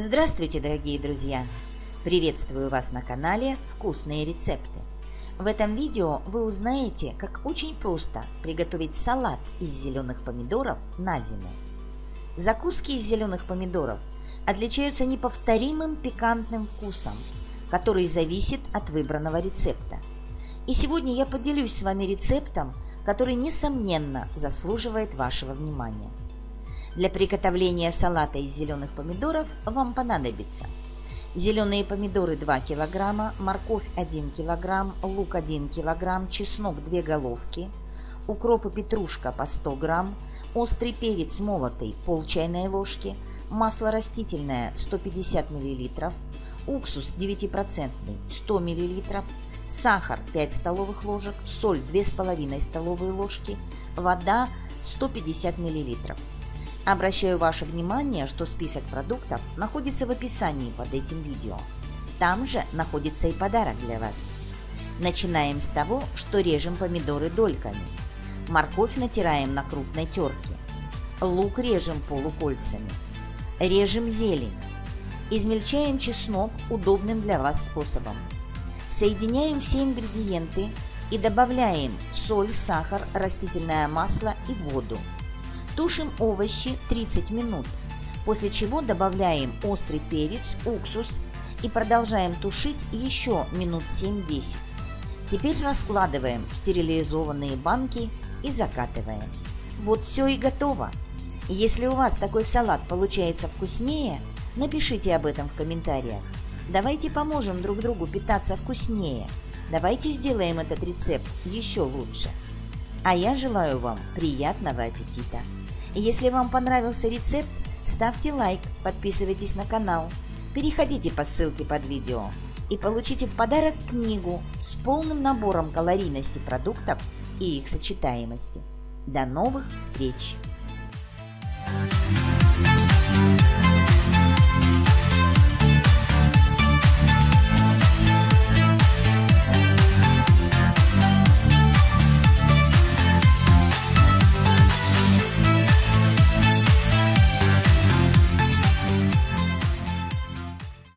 Здравствуйте, дорогие друзья! Приветствую вас на канале «Вкусные рецепты». В этом видео вы узнаете, как очень просто приготовить салат из зеленых помидоров на зиму. Закуски из зеленых помидоров отличаются неповторимым пикантным вкусом, который зависит от выбранного рецепта. И сегодня я поделюсь с вами рецептом, который, несомненно, заслуживает вашего внимания. Для приготовления салата из зеленых помидоров вам понадобится зеленые помидоры 2 кг, морковь 1 кг, лук 1 кг, чеснок 2 головки, укроп и петрушка по 100 г, острый перец молотый пол чайной ложки, масло растительное 150 мл, уксус 9% 100 мл, сахар 5 столовых ложек, соль 2,5 столовые ложки, вода 150 мл. Обращаю ваше внимание, что список продуктов находится в описании под этим видео. Там же находится и подарок для вас. Начинаем с того, что режем помидоры дольками. Морковь натираем на крупной терке. Лук режем полукольцами. Режем зелень. Измельчаем чеснок удобным для вас способом. Соединяем все ингредиенты и добавляем соль, сахар, растительное масло и воду. Тушим овощи 30 минут, после чего добавляем острый перец, уксус и продолжаем тушить еще минут 7-10. Теперь раскладываем стерилизованные банки и закатываем. Вот все и готово. Если у вас такой салат получается вкуснее, напишите об этом в комментариях. Давайте поможем друг другу питаться вкуснее. Давайте сделаем этот рецепт еще лучше. А я желаю вам приятного аппетита! Если вам понравился рецепт, ставьте лайк, подписывайтесь на канал, переходите по ссылке под видео и получите в подарок книгу с полным набором калорийности продуктов и их сочетаемости. До новых встреч!